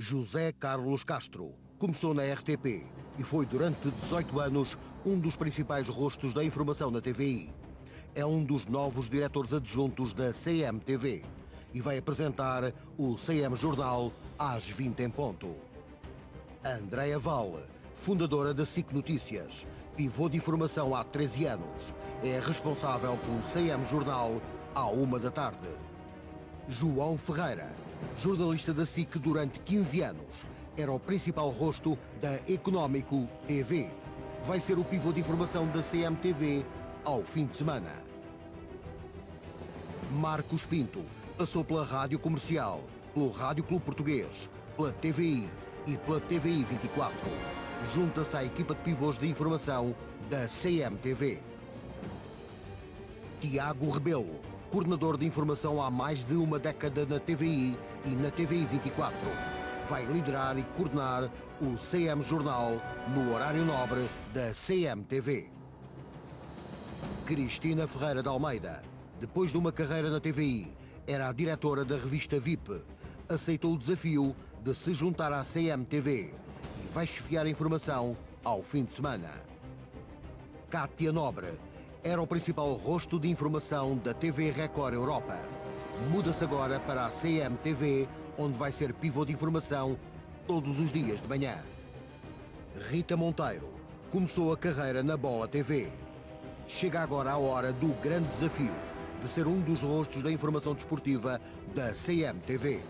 José Carlos Castro começou na RTP e foi durante 18 anos um dos principais rostos da informação na TVI. É um dos novos diretores adjuntos da CMTV e vai apresentar o CM Jornal às 20 em ponto. Andréa Val, fundadora da SIC Notícias, pivô de informação há 13 anos, é responsável pelo CM Jornal à uma da tarde. João Ferreira, jornalista da SIC durante 15 anos, era o principal rosto da Económico TV. Vai ser o pivô de informação da CMTV ao fim de semana. Marcos Pinto passou pela Rádio Comercial, pelo Rádio Clube Português, pela TVI e pela TVI 24. Junta-se à equipa de pivôs de informação da CMTV. Tiago Rebelo, coordenador de informação há mais de uma década na TVI e na TVI 24. Vai liderar e coordenar o CM Jornal no horário nobre da CMTV. Cristina Ferreira de Almeida, depois de uma carreira na TVI, era a diretora da revista VIP. Aceitou o desafio de se juntar à CMTV e vai chefiar a informação ao fim de semana. Cátia Nobre era o principal rosto de informação da TV Record Europa. Muda-se agora para a CMTV, onde vai ser pivô de informação todos os dias de manhã. Rita Monteiro começou a carreira na Bola TV. Chega agora a hora do grande desafio de ser um dos rostos da informação desportiva da CMTV.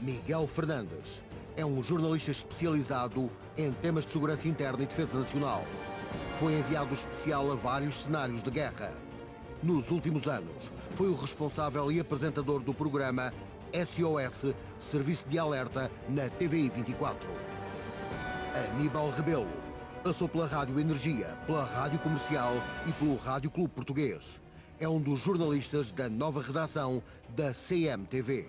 Miguel Fernandes é um jornalista especializado em temas de segurança interna e defesa nacional. Foi enviado especial a vários cenários de guerra. Nos últimos anos, foi o responsável e apresentador do programa SOS Serviço de Alerta na TVI 24. Aníbal Rebelo passou pela Rádio Energia, pela Rádio Comercial e pelo Rádio Clube Português. É um dos jornalistas da nova redação da CMTV.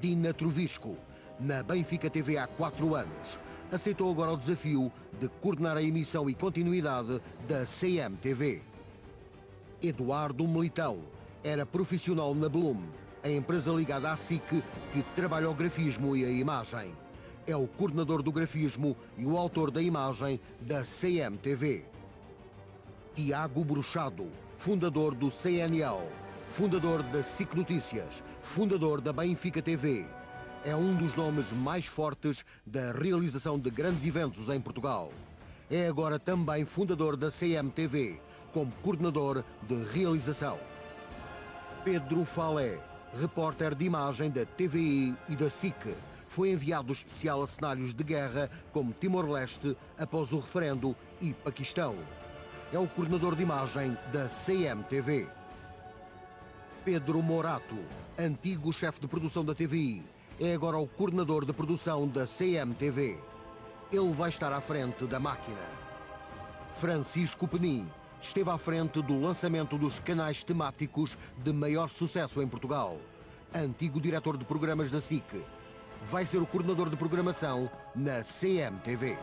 Dina Trovisco, na Benfica TV há quatro anos, aceitou agora o desafio de coordenar a emissão e continuidade da CMTV. Eduardo Militão era profissional na Bloom, a empresa ligada à SIC que trabalha o grafismo e a imagem. É o coordenador do grafismo e o autor da imagem da CMTV. Tiago Bruxado, fundador do CNL, fundador da SIC Notícias, fundador da Benfica TV. É um dos nomes mais fortes da realização de grandes eventos em Portugal. É agora também fundador da CMTV, como coordenador de realização. Pedro Falé, repórter de imagem da TVI e da SIC, foi enviado especial a cenários de guerra como Timor-Leste após o referendo e Paquistão. É o coordenador de imagem da CMTV. Pedro Morato, antigo chefe de produção da TVI, é agora o coordenador de produção da CMTV. Ele vai estar à frente da máquina. Francisco Penin esteve à frente do lançamento dos canais temáticos de maior sucesso em Portugal. Antigo diretor de programas da SIC. Vai ser o coordenador de programação na CMTV.